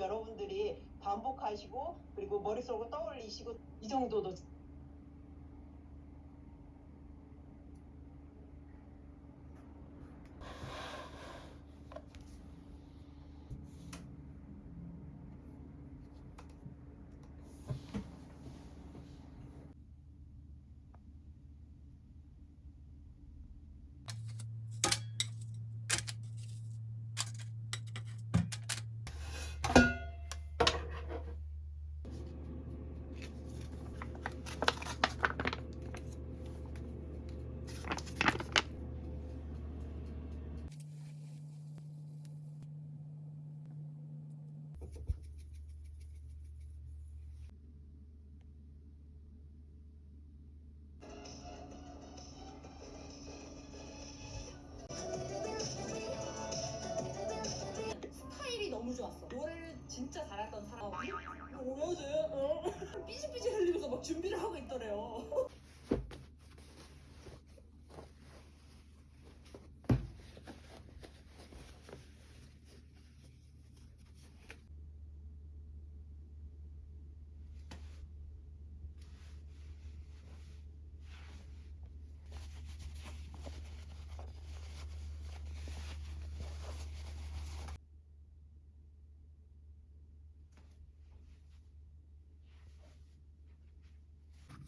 여러분들이 반복하시고 그리고 머릿속으로 떠올리시고 이 정도도 모여서 어? 삐질삐질 흘리고, 서, 막 준비를 하고 있더래요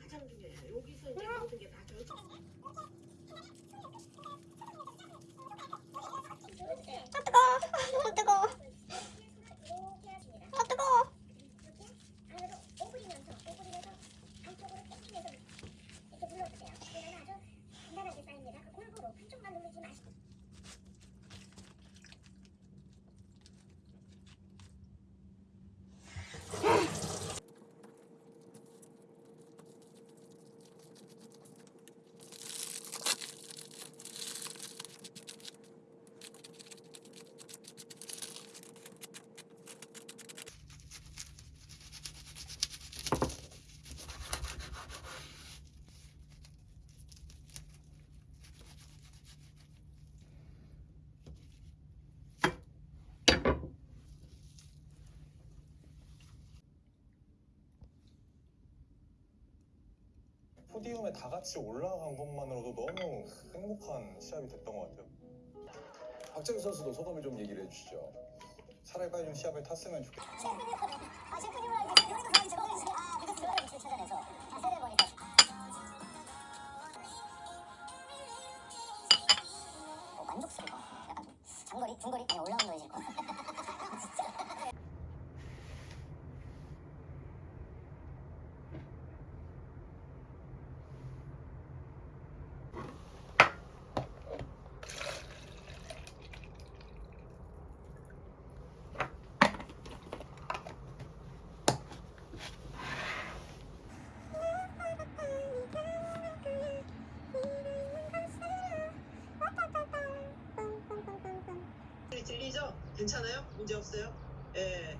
가장 중요해요. 여기서 이제 포디움에 다 같이 올라간 것만으로도 너무 행복한 시합이 됐던 것 같아요. 박정희 선수도 소감을 좀 얘기를 해주시죠. 차라리 빨리 좀 시합을 탔으면. 아아 보니까 어, 같아요. 약간 좀 장거리, 중거리, 아니 올라운더해질 것 같아요. 괜찮아요? 문제 없어요? 예.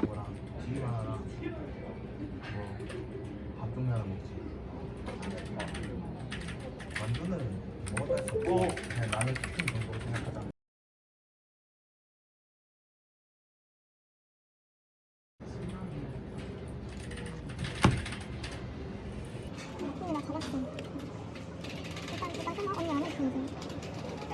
뭐랑 튀김 하나랑 뭐밥 종류 하나 먹지 어. 만두는 먹었다 했었고 그냥 라면 치킨 정도로 생각하자 나 잡았어. 일단 일단 끊어. 언니 안 해도 되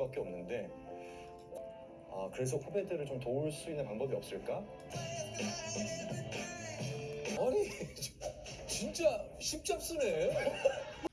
수밖에 없는데 아 그래서 후배들을 좀 도울 수 있는 방법이 없을까? 아니 진짜 십잡스네.